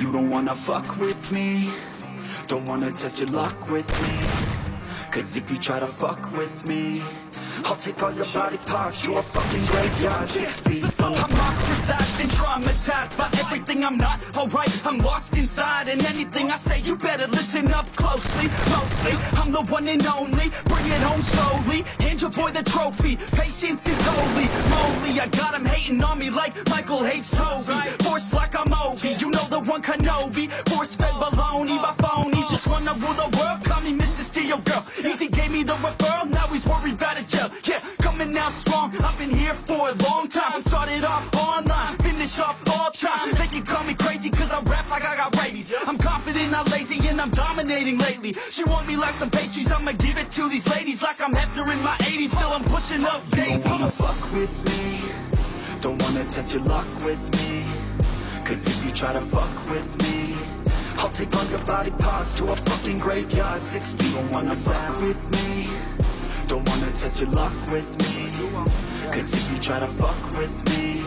You don't wanna fuck with me. Don't wanna test your luck with me. Cause if you try to fuck with me I'll take all your body parts to a fucking graveyard. Six feet I'm ostracized and traumatized by everything. I'm not Alright, I'm lost inside. And anything I say you better listen up closely. Mostly, I'm the one and only. Bring it home slowly. Hand your boy the trophy. Patience is holy. Moly, I got him hating on me like Michael hates Toby. Force like I'm Obi The Kenobi Force fed baloney by phonies Just wanna rule the world. Call me Mrs. Steel Girl. Easy gave me the referral Now he's worried about a jail. Yeah, coming out strong. I've been here for a long time. Started off online Finish off all time. They can call me crazy Cause I rap like I got rabies. I'm confident, not lazy And I'm dominating lately. She want me like some pastries I'ma give it to these ladies Like I'm Hefner in my 80s Still I'm pushing up Don't wanna fuck with me? Don't wanna test your luck with me Cause if you try to fuck with me I'll take all your body parts to a fucking graveyard. Six feet Don't wanna fuck with me. Don't wanna test your luck with me. Cause if you try to fuck with me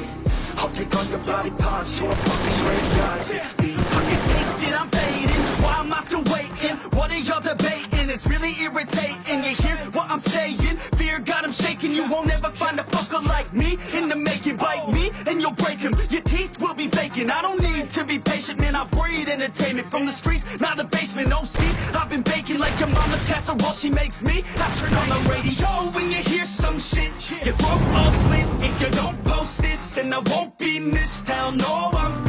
I'll take all your body parts to a fucking graveyard. Six feet I can taste it, I'm fading. Why am I still waiting? What are y'all debating? It's really irritating. You hear what I'm saying? Fear got him shaking. You won't ever find a fucker like me In the making Bite me and you'll break him Vacant I don't need to be patient Man, I breed entertainment From the streets, not the basement. Oh, see, I've been baking like your mama's casserole. She makes me I turn on the radio when you hear some shit. Your throat all slit If you don't post this And I won't be missed. Hell no, I'm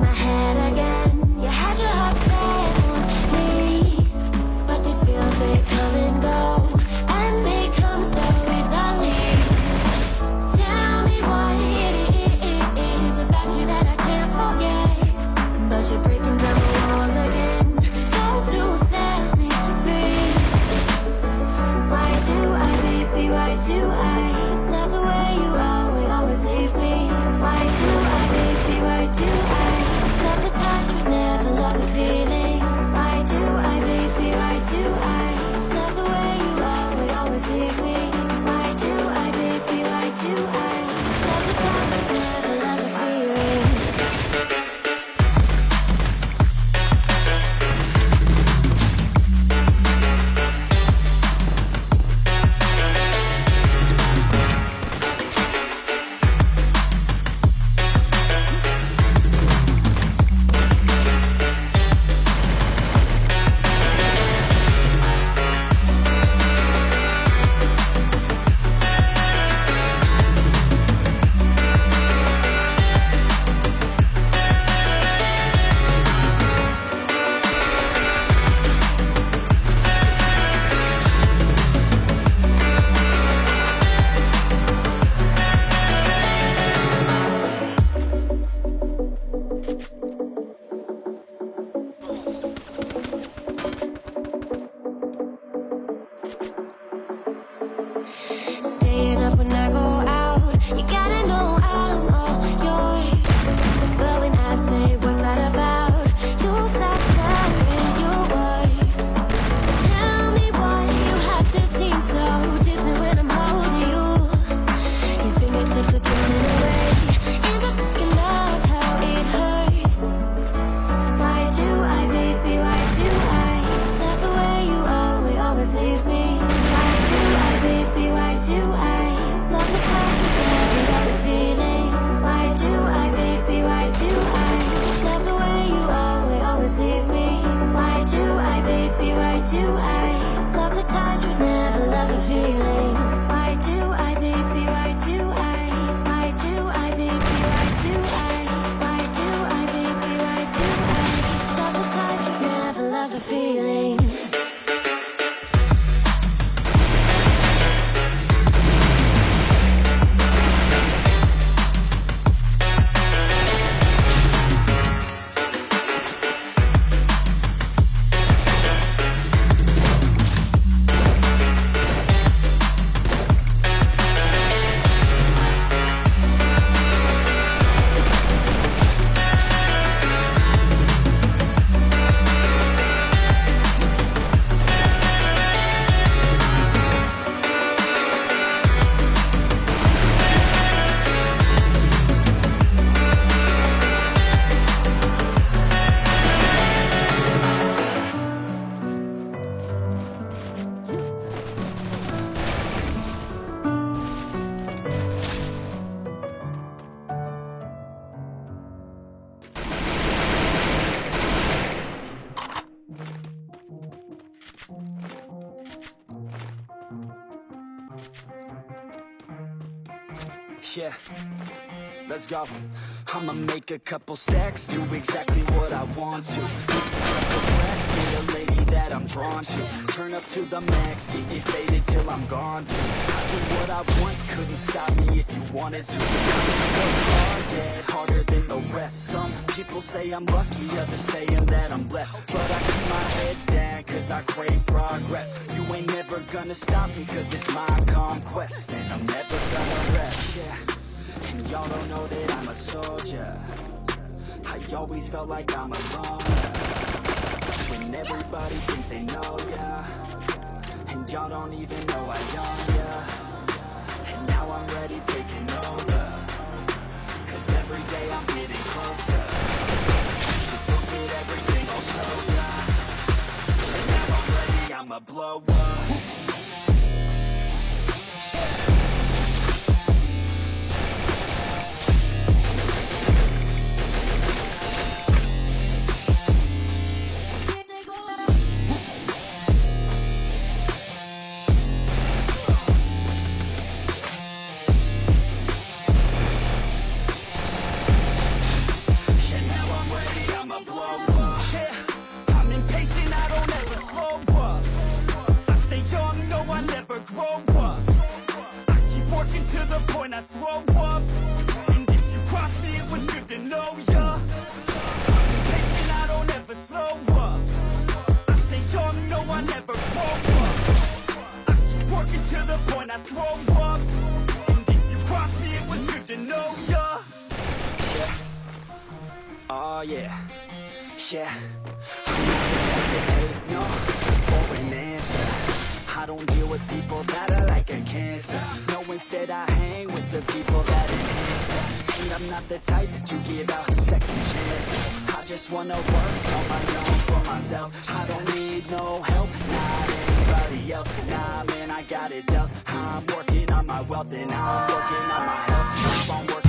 my head you. I love the ties, we never love the feeling. Yeah, let's go. I'ma make a couple stacks, do exactly what I want to. Mix a get a lady that I'm drawn to. Turn up to the max, get you faded till I'm gone. Dude. I do what I want, couldn't stop me if you wanted to. Work hard, yeah, harder than the rest. Some people say I'm lucky, others saying that I'm blessed. But I keep my head down, cause I crave progress. You ain't never gonna stop me, cause it's my conquest. And I'm never gonna yeah. And y'all don't know that I'm a soldier. I always felt like I'm alone. When everybody thinks they know ya. And y'all don't even know I own ya. And now I'm ready taking over. Cause every day I'm getting closer. Just look at everything I'll. And now I'm ready, I'ma blow up. Ya. Oh ah, yeah, yeah. Not hesitate, no, for an answer. I don't deal with people that are like a cancer. No, instead I hang with the people that enhance. And I'm not the type to give out second chances. I just wanna work on my own for myself. I don't need no help, not anybody else. Nah, man, I got it dealt I'm working on my wealth and I'm working on my health. Working